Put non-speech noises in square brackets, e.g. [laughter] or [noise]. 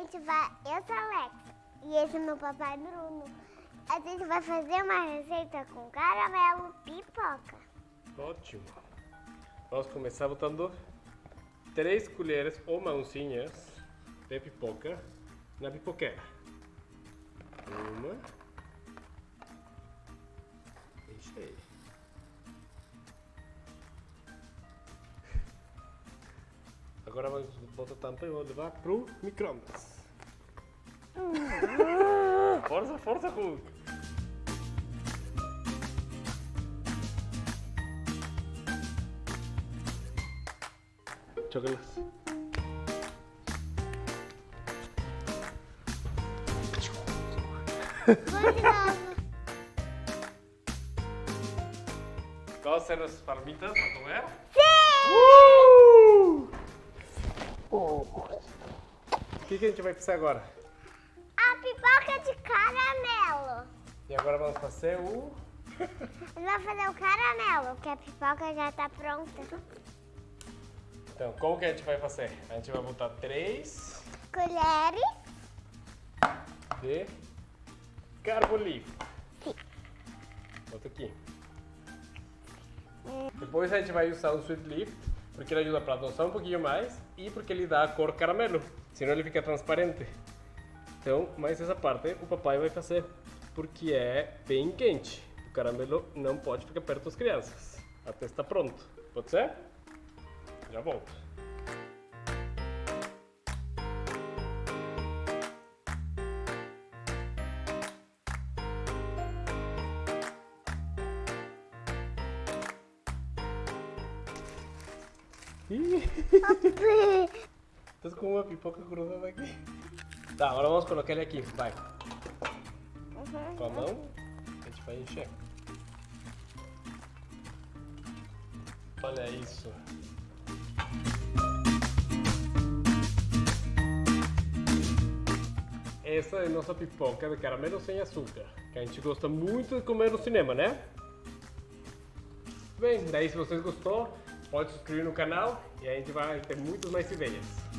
gente vai. Eu sou Alex e esse é meu papai Bruno. A gente vai fazer uma receita com caramelo pipoca. Ótimo. Vamos começar botando 3 colheres ou mãozinhas de pipoca na pipoqueira. Uma. Agora vamos botar a tampa e vou levar pro micro-ondas. [laughs] força, força, Hulk! Chocolate. Vamos. Gostam das palmitas para comer? Sim! O que, que a gente vai fazer agora? A pipoca de caramelo. E agora vamos fazer o... Vamos fazer o caramelo, que a pipoca já tá pronta. Então, como que a gente vai fazer? A gente vai botar três Colheres. de carbolífero. Bota aqui. Depois a gente vai usar o sweet leaf, porque ele ajuda para adoçar um pouquinho mais e porque ele dá a cor caramelo, senão ele fica transparente. Então, mais essa parte o papai vai fazer, porque é bem quente. O caramelo não pode ficar perto das crianças, até estar pronto. Pode ser? Já volto. [laughs] Tô com uma pipoca grudada aqui. Tá, agora vamos colocar ele aqui. Vai. Com a mão, a gente vai encher. Olha isso. Essa é a nossa pipoca de caramelo sem açúcar, que a gente gosta muito de comer no cinema, né? Bem, daí se vocês gostou, pode se inscrever no canal e a gente vai ter muitas mais ideias.